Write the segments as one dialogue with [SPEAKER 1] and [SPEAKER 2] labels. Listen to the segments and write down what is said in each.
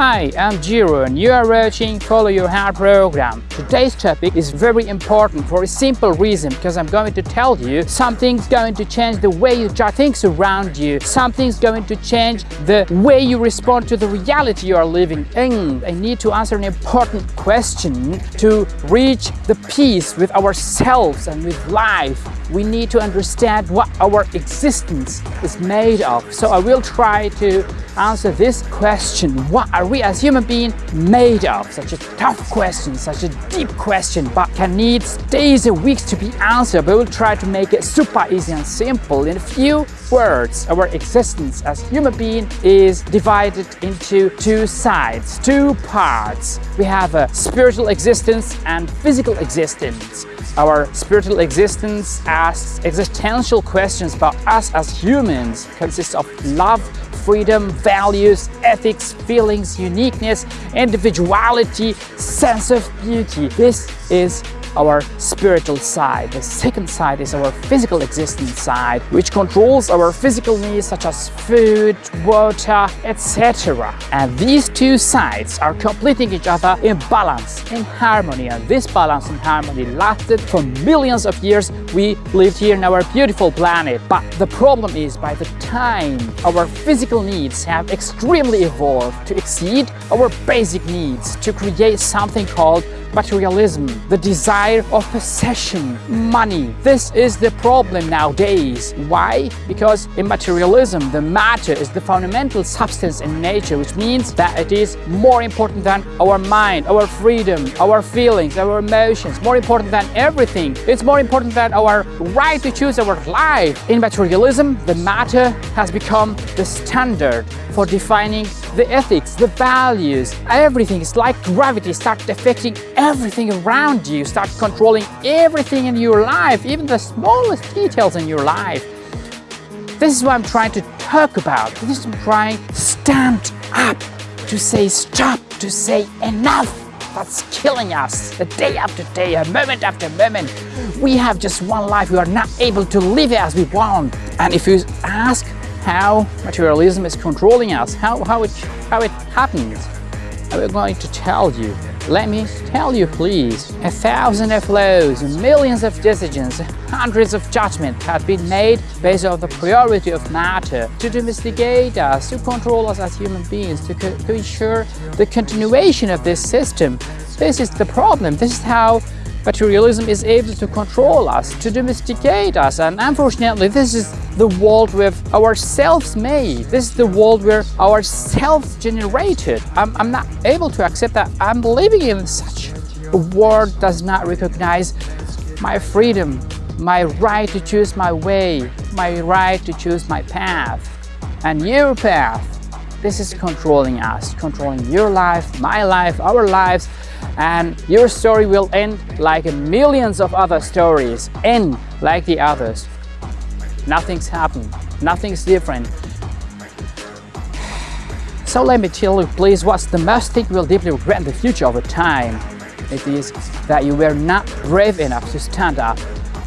[SPEAKER 1] Hi, I'm Jiro and you are watching Follow Your Heart program. Today's topic is very important for a simple reason because I'm going to tell you something's going to change the way you judge things around you. Something's going to change the way you respond to the reality you are living in. I need to answer an important question to reach the peace with ourselves and with life. We need to understand what our existence is made of. So I will try to answer this question. What are we as human beings made of? Such a tough question, such a deep question, but can need days and weeks to be answered. But we'll try to make it super easy and simple. In a few words, our existence as human being is divided into two sides, two parts. We have a spiritual existence and physical existence. Our spiritual existence asks existential questions about us as humans, consists of love, freedom, values, ethics, feelings, uniqueness, individuality, sense of beauty. This is our spiritual side. The second side is our physical existence side, which controls our physical needs such as food, water, etc. And these two sides are completing each other in balance, in harmony. And this balance and harmony lasted for millions of years we lived here in our beautiful planet. But the problem is by the time our physical needs have extremely evolved to exceed our basic needs to create something called materialism, the desire of possession, money. This is the problem nowadays. Why? Because in materialism, the matter is the fundamental substance in nature, which means that it is more important than our mind, our freedom, our feelings, our emotions, more important than everything. It's more important than our right to choose our life. In materialism, the matter has become the standard for defining the ethics, the values, everything. is like gravity starts affecting everything around you, start controlling everything in your life, even the smallest details in your life. This is what I'm trying to talk about. This is I'm trying stand up, to say stop, to say enough. That's killing us, a day after day, a moment after moment. We have just one life, we are not able to live it as we want. And if you ask how materialism is controlling us, how, how, it, how it happens. I'm going to tell you. Let me tell you please. A thousand of laws, millions of decisions, hundreds of judgments have been made based on the priority of matter to domesticate us, to control us as human beings, to, to ensure the continuation of this system. This is the problem. This is how materialism is able to control us, to domesticate us. And unfortunately, this is the world with ourselves made. This is the world where ourselves generated. I'm, I'm not able to accept that I'm living in such a world does not recognize my freedom, my right to choose my way, my right to choose my path. And your path, this is controlling us, controlling your life, my life, our lives, and your story will end like millions of other stories, end like the others. Nothing's happened, nothing's different. So let me tell you please what's the most thing will deeply regret in the future over time. It is that you were not brave enough to stand up,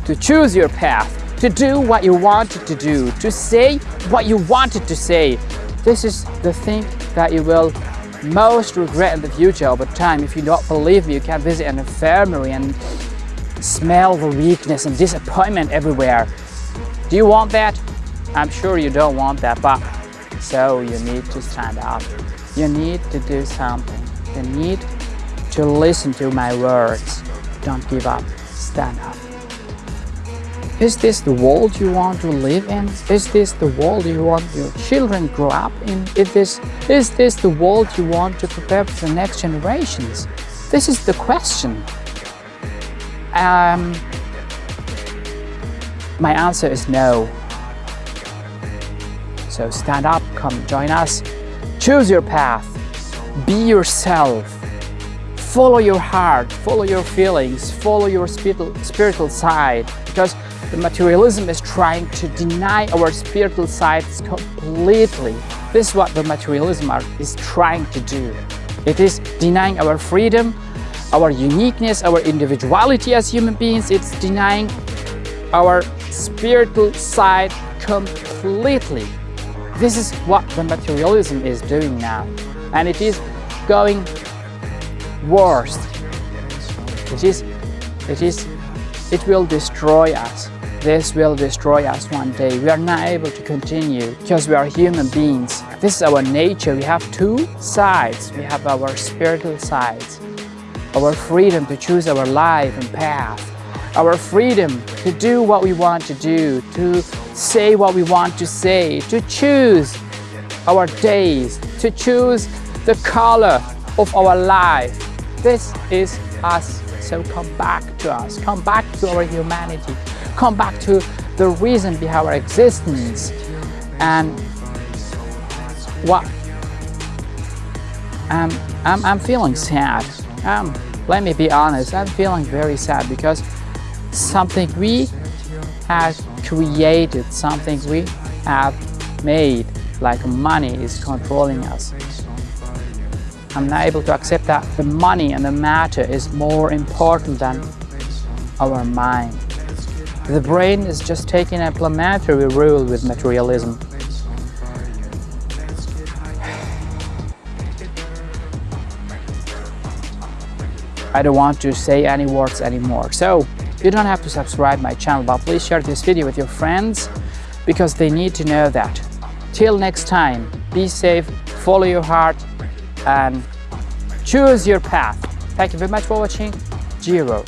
[SPEAKER 1] to choose your path, to do what you wanted to do, to say what you wanted to say. This is the thing that you will most regret in the future over time. If you don't believe me, you can visit an infirmary and smell the weakness and disappointment everywhere. Do you want that? I'm sure you don't want that, but so you need to stand up. You need to do something. You need to listen to my words. Don't give up. Stand up. Is this the world you want to live in? Is this the world you want your children grow up in? Is this, is this the world you want to prepare for the next generations? This is the question. Um, my answer is no. So stand up, come join us. Choose your path. Be yourself. Follow your heart, follow your feelings, follow your spiritual, side. Because the materialism is trying to deny our spiritual sides completely. This is what the materialism is trying to do. It is denying our freedom, our uniqueness, our individuality as human beings. It's denying our spiritual side completely. This is what the materialism is doing now. And it is going worse. It is, it is, it will destroy us. This will destroy us one day. We are not able to continue because we are human beings. This is our nature. We have two sides. We have our spiritual sides, our freedom to choose our life and path, our freedom to do what we want to do, to say what we want to say, to choose our days, to choose the color of our life. This is us. So come back to us, come back to our humanity, come back to the reason behind our existence and what um, I'm, I'm feeling sad. Um, let me be honest I'm feeling very sad because something we have created something we have made like money is controlling us. I'm not able to accept that the money and the matter is more important than our mind the brain is just taking a planetary rule with materialism. I don't want to say any words anymore. So you don't have to subscribe my channel, but please share this video with your friends because they need to know that. Till next time, be safe, follow your heart and choose your path. Thank you very much for watching. Jiro.